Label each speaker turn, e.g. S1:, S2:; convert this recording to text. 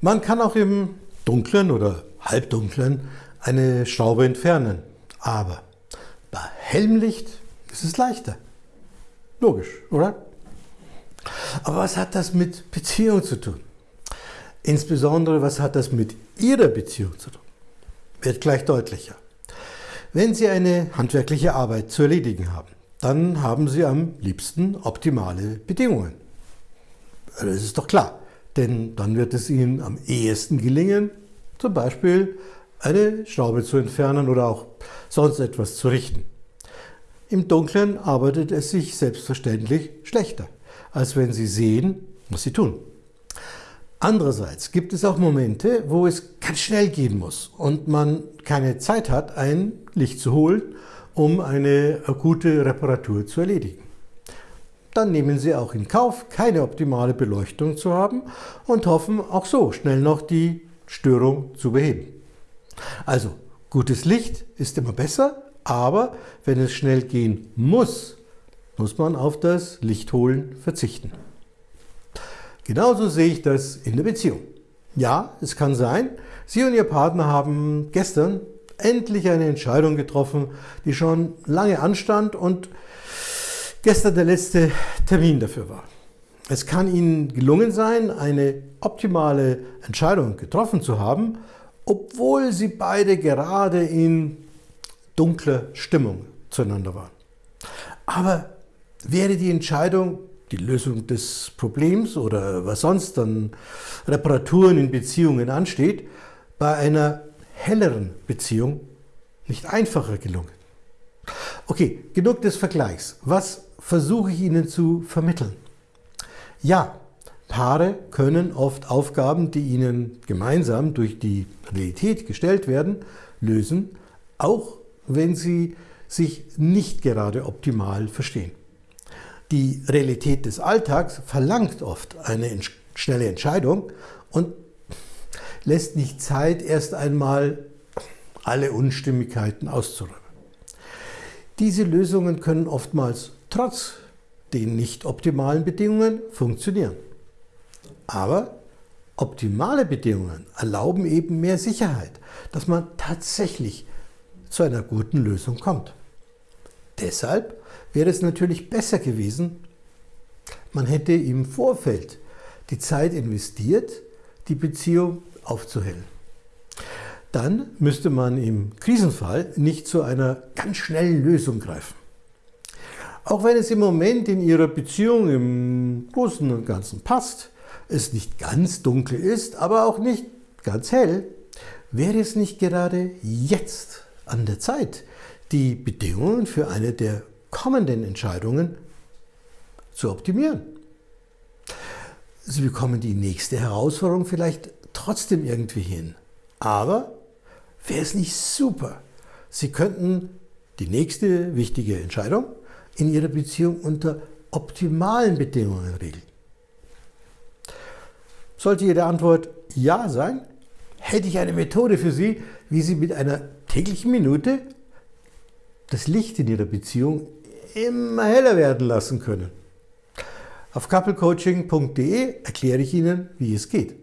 S1: Man kann auch im Dunklen oder Halbdunklen eine Schraube entfernen, aber bei Helmlicht ist es leichter. Logisch, oder? Aber was hat das mit Beziehung zu tun? Insbesondere, was hat das mit Ihrer Beziehung zu tun? Wird gleich deutlicher. Wenn Sie eine handwerkliche Arbeit zu erledigen haben, dann haben Sie am liebsten optimale Bedingungen. Das ist doch klar, denn dann wird es Ihnen am ehesten gelingen, zum Beispiel eine Schraube zu entfernen oder auch sonst etwas zu richten. Im Dunkeln arbeitet es sich selbstverständlich schlechter, als wenn Sie sehen, was Sie tun. Andererseits gibt es auch Momente, wo es ganz schnell gehen muss und man keine Zeit hat, ein Licht zu holen, um eine akute Reparatur zu erledigen. Dann nehmen Sie auch in Kauf, keine optimale Beleuchtung zu haben und hoffen auch so schnell noch die Störung zu beheben. Also, gutes Licht ist immer besser, aber wenn es schnell gehen muss, muss man auf das Lichtholen verzichten. Genauso sehe ich das in der Beziehung. Ja, es kann sein, Sie und Ihr Partner haben gestern endlich eine Entscheidung getroffen, die schon lange anstand und gestern der letzte Termin dafür war. Es kann Ihnen gelungen sein, eine optimale Entscheidung getroffen zu haben, obwohl Sie beide gerade in dunkler Stimmung zueinander waren. Aber wäre die Entscheidung die Lösung des Problems oder was sonst an Reparaturen in Beziehungen ansteht, bei einer helleren Beziehung nicht einfacher gelungen. Okay, genug des Vergleichs. Was versuche ich Ihnen zu vermitteln? Ja, Paare können oft Aufgaben, die ihnen gemeinsam durch die Realität gestellt werden, lösen, auch wenn sie sich nicht gerade optimal verstehen. Die Realität des Alltags verlangt oft eine schnelle Entscheidung und lässt nicht Zeit, erst einmal alle Unstimmigkeiten auszuräumen. Diese Lösungen können oftmals trotz den nicht optimalen Bedingungen funktionieren. Aber optimale Bedingungen erlauben eben mehr Sicherheit, dass man tatsächlich zu einer guten Lösung kommt. Deshalb wäre es natürlich besser gewesen, man hätte im Vorfeld die Zeit investiert, die Beziehung aufzuhellen. Dann müsste man im Krisenfall nicht zu einer ganz schnellen Lösung greifen. Auch wenn es im Moment in Ihrer Beziehung im Großen und Ganzen passt, es nicht ganz dunkel ist, aber auch nicht ganz hell, wäre es nicht gerade jetzt an der Zeit, die Bedingungen für eine der kommenden Entscheidungen zu optimieren. Sie bekommen die nächste Herausforderung vielleicht trotzdem irgendwie hin. Aber wäre es nicht super? Sie könnten die nächste wichtige Entscheidung in Ihrer Beziehung unter optimalen Bedingungen regeln. Sollte Ihre Antwort Ja sein, hätte ich eine Methode für Sie, wie Sie mit einer täglichen Minute das Licht in Ihrer Beziehung immer heller werden lassen können. Auf couplecoaching.de erkläre ich Ihnen, wie es geht.